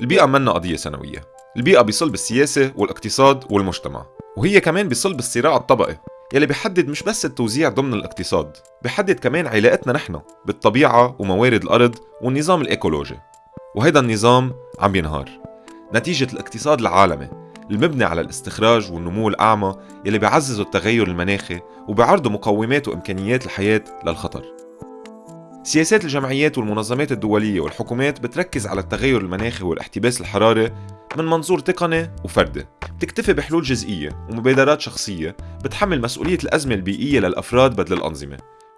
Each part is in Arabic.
البيئة منا قضية سنوية. البيئة بيصل بالسياسة والاقتصاد والمجتمع. وهي كمان بيصل بالصراع الطبقي. يلي بيحدد مش بس التوزيع ضمن الاقتصاد بيحدد كمان علاقتنا نحن بالطبيعة وموارد الأرض والنظام الإيكولوجي. وهيدا النظام عم ينهار. نتيجة الاقتصاد العالمي المبني على الاستخراج والنمو الأعمى يلي بيعززوا التغير المناخي وبيعرضوا مقومات وإمكانيات الحياة للخطر. سياسات الجمعيات والمنظمات الدولية والحكومات بتركز على التغير المناخي والاحتباس الحراري من منظور تقني وفردي. بتكتفي بحلول جزئية ومبادرات شخصية بتحمل مسؤولية الأزمة البيئية للأفراد بدل الأنظمة.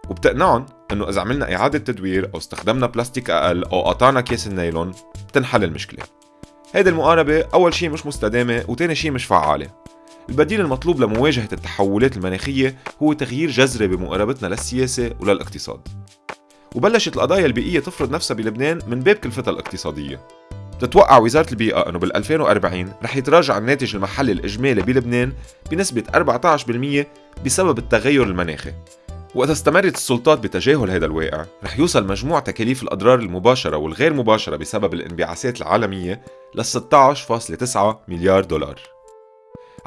وبتقنعهم إنه إذا عملنا إعادة تدوير أو استخدمنا بلاستيك أقل أو قطعنا كيس النايلون بتنحل المشكلة. هيدي المقاربة أول شيء مش مستدامة وتاني شيء مش فعالة. البديل المطلوب لمواجهة التحولات المناخية هو تغيير جذري بمقاربتنا للسياسة وللاقتصاد. وبلشت القضايا البيئية تفرض نفسها بلبنان من باب كلفتها الاقتصادية. بتتوقع وزارة البيئة أنه بال 2040 رح يتراجع الناتج المحلي الإجمالي بلبنان بنسبة 14% بسبب التغير المناخي. وإذا استمرت السلطات بتجاهل هذا الواقع رح يوصل مجموع تكاليف الأضرار المباشرة والغير مباشرة بسبب الانبعاثات العالمية ل 16.9 مليار دولار.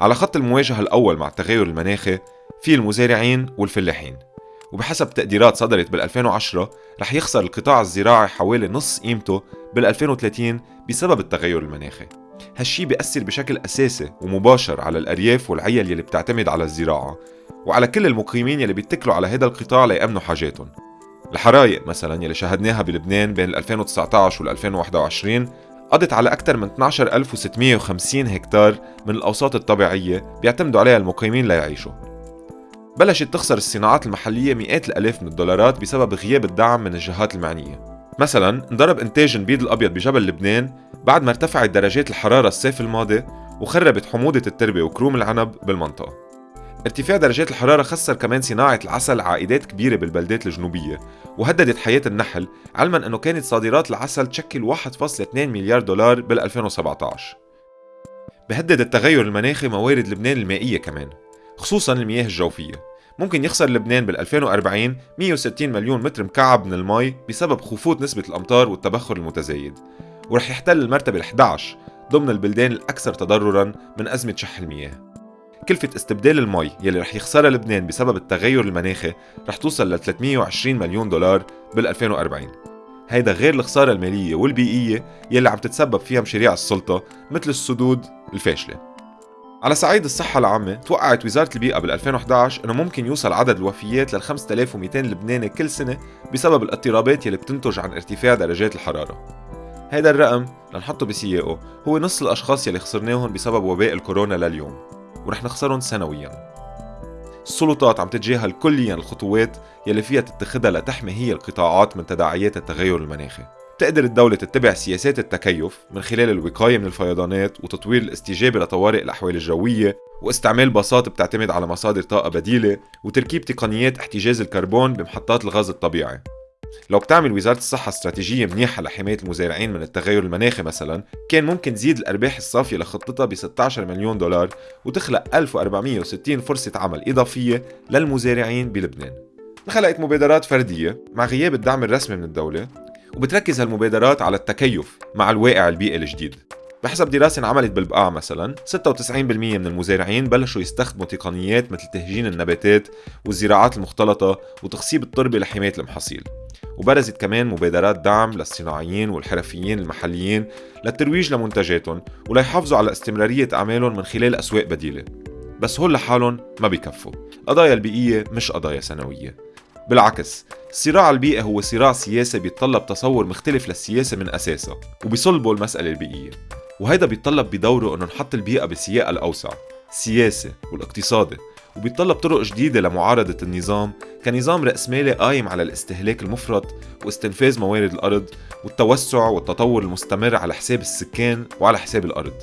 على خط المواجهة الأول مع التغير المناخي في المزارعين والفلاحين. وبحسب تقديرات صدرت بال 2010 رح يخسر القطاع الزراعي حوالي نص قيمته بال 2030 بسبب التغير المناخي. هالشي بيأثر بشكل أساسي ومباشر على الأرياف والعيل يلي بتعتمد على الزراعة وعلى كل المقيمين يلي بيتكلوا على هذا القطاع ليأمنوا حاجاتهم. الحرايق مثلا يلي شاهدناها بلبنان بين 2019 وال 2021 قضت على أكثر من 12650 هكتار من الأوساط الطبيعية بيعتمدوا عليها المقيمين ليعيشوا. بلشت تخسر الصناعات المحلية مئات الألاف من الدولارات بسبب غياب الدعم من الجهات المعنية. مثلا انضرب إنتاج البيض الأبيض بجبل لبنان بعد ما ارتفعت درجات الحرارة الصيف الماضي وخربت حموضة التربة وكروم العنب بالمنطقة. ارتفاع درجات الحرارة خسر كمان صناعة العسل عائدات كبيرة بالبلدات الجنوبية وهددت حياة النحل علما أنه كانت صادرات العسل تشكل 1.2 مليار دولار بال 2017 بهدد التغير المناخي موارد لبنان المائية كمان خصوصا المياه الجوفية. ممكن يخسر لبنان بال 2040 160 مليون متر مكعب من المي بسبب خفوت نسبة الأمطار والتبخر المتزايد ورح يحتل المرتبة ال 11 ضمن البلدان الأكثر تضررا من أزمة شح المياه. كلفة استبدال المي يلي رح يخسرها لبنان بسبب التغير المناخي رح توصل ل 320 مليون دولار بال 2040 هيدا غير الخسارة المالية والبيئية يلي عم تتسبب فيها مشاريع السلطة مثل السدود الفاشلة. على صعيد الصحة العامة توقعت وزارة البيئة بال 2011 إنه ممكن يوصل عدد الوفيات لل 5200 لبناني كل سنة بسبب الاضطرابات يلي بتنتج عن ارتفاع درجات الحرارة. هيدا الرقم لنحطه بسياقه هو نص الأشخاص يلي خسرناهم بسبب وباء الكورونا لليوم ورح نخسرهم سنويا. السلطات عم تتجاهل كليا الخطوات يلي فيها تتخذها لتحمي هي القطاعات من تداعيات التغير المناخي. تقدر الدولة تتبع سياسات التكيف من خلال الوقاية من الفيضانات وتطوير الاستجابة لطوارئ الأحوال الجوية واستعمال باصات بتعتمد على مصادر طاقة بديلة وتركيب تقنيات احتجاز الكربون بمحطات الغاز الطبيعي. لو بتعمل وزارة الصحة استراتيجية منيحة لحماية المزارعين من التغير المناخي مثلا كان ممكن تزيد الأرباح الصافية لخطتها ب 16 مليون دولار وتخلق 1460 فرصة عمل إضافية للمزارعين بلبنان. خلقت مبادرات فردية مع غياب الدعم الرسمي من الدولة وبتركز هالمبادرات على التكيف مع الواقع البيئي الجديد. بحسب دراسة انعملت بالبقاع مثلا 96% من المزارعين بلشوا يستخدموا تقنيات مثل تهجين النباتات والزراعات المختلطة وتخصيب التربة لحماية المحاصيل. وبرزت كمان مبادرات دعم للصناعيين والحرفيين المحليين للترويج لمنتجاتهم وليحافظوا على استمرارية أعمالهم من خلال أسواق بديلة. بس هول لحالهم ما بيكفوا. القضايا البيئية مش قضايا سنوية. بالعكس الصراع البيئي هو صراع سياسي بيتطلب تصور مختلف للسياسة من أساسها وبيصلبه المسألة البيئية. وهيدا بيتطلب بدوره إنه نحط البيئة بسياقها الأوسع السياسي والاقتصادي وبيتطلب طرق جديدة لمعارضة النظام كنظام رأسمالي قايم على الاستهلاك المفرط واستنفاذ موارد الأرض والتوسع والتطور المستمر على حساب السكان وعلى حساب الأرض.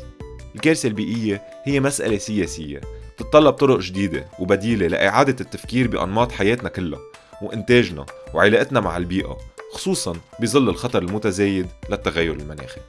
الكارثة البيئية هي مسألة سياسية بتتطلب طرق جديدة وبديلة لإعادة التفكير بأنماط حياتنا كلها. وإنتاجنا وعلاقتنا مع البيئة خصوصا بظل الخطر المتزايد للتغير المناخي.